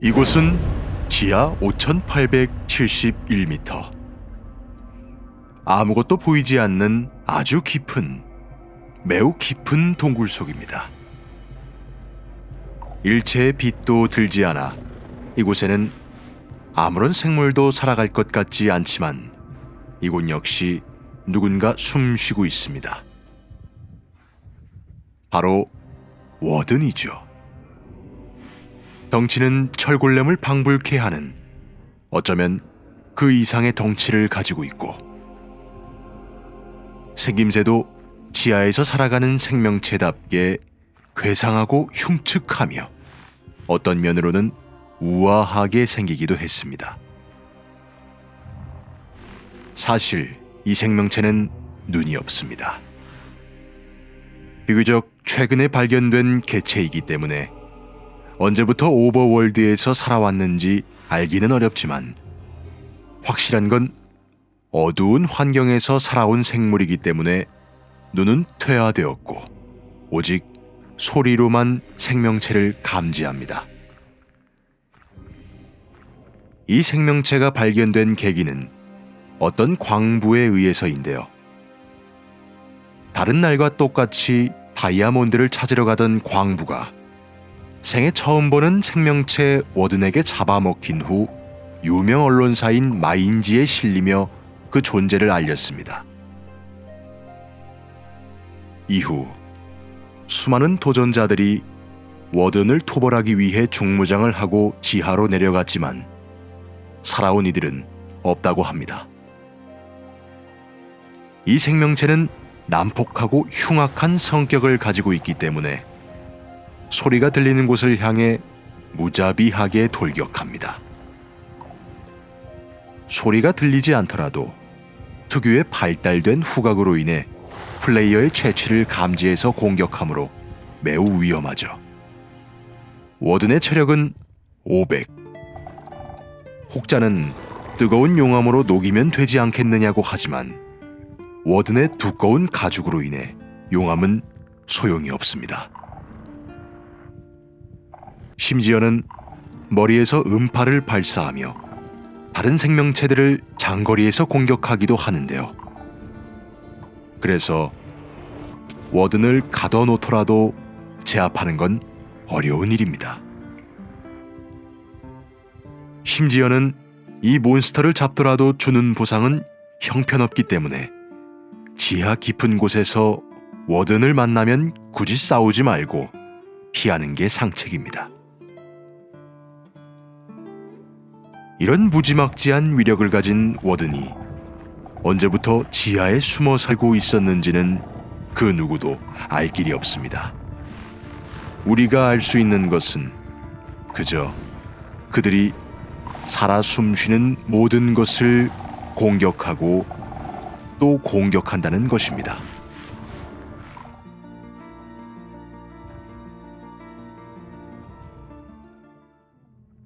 이곳은 지하 5871m. 아무것도 보이지 않는 아주 깊은, 매우 깊은 동굴 속입니다. 일체의 빛도 들지 않아 이곳에는 아무런 생물도 살아갈 것 같지 않지만 이곳 역시 누군가 숨 쉬고 있습니다. 바로 워든이죠. 덩치는 철골렘을 방불케 하는 어쩌면 그 이상의 덩치를 가지고 있고 생김새도 지하에서 살아가는 생명체답게 괴상하고 흉측하며 어떤 면으로는 우아하게 생기기도 했습니다. 사실 이 생명체는 눈이 없습니다. 비교적 최근에 발견된 개체이기 때문에 언제부터 오버월드에서 살아왔는지 알기는 어렵지만 확실한 건 어두운 환경에서 살아온 생물이기 때문에 눈은 퇴화되었고 오직 소리로만 생명체를 감지합니다. 이 생명체가 발견된 계기는 어떤 광부에 의해서인데요. 다른 날과 똑같이 다이아몬드를 찾으러 가던 광부가 생애 처음 보는 생명체 워든에게 잡아먹힌 후 유명 언론사인 마인지에 실리며 그 존재를 알렸습니다. 이후 수많은 도전자들이 워든을 토벌하기 위해 중무장을 하고 지하로 내려갔지만 살아온 이들은 없다고 합니다. 이 생명체는 난폭하고 흉악한 성격을 가지고 있기 때문에 소리가 들리는 곳을 향해 무자비하게 돌격합니다. 소리가 들리지 않더라도 특유의 발달된 후각으로 인해 플레이어의 채취를 감지해서 공격하므로 매우 위험하죠. 워든의 체력은 500. 혹자는 뜨거운 용암으로 녹이면 되지 않겠느냐고 하지만 워든의 두꺼운 가죽으로 인해 용암은 소용이 없습니다. 심지어는 머리에서 음파를 발사하며 다른 생명체들을 장거리에서 공격하기도 하는데요. 그래서 워든을 가둬놓더라도 제압하는 건 어려운 일입니다. 심지어는 이 몬스터를 잡더라도 주는 보상은 형편없기 때문에 지하 깊은 곳에서 워든을 만나면 굳이 싸우지 말고 피하는 게 상책입니다. 이런 무지막지한 위력을 가진 워든이 언제부터 지하에 숨어 살고 있었는지는 그 누구도 알 길이 없습니다. 우리가 알 수 있는 것은 그저 그들이 살아 숨쉬는 모든 것을 공격하고 또 공격한다는 것입니다.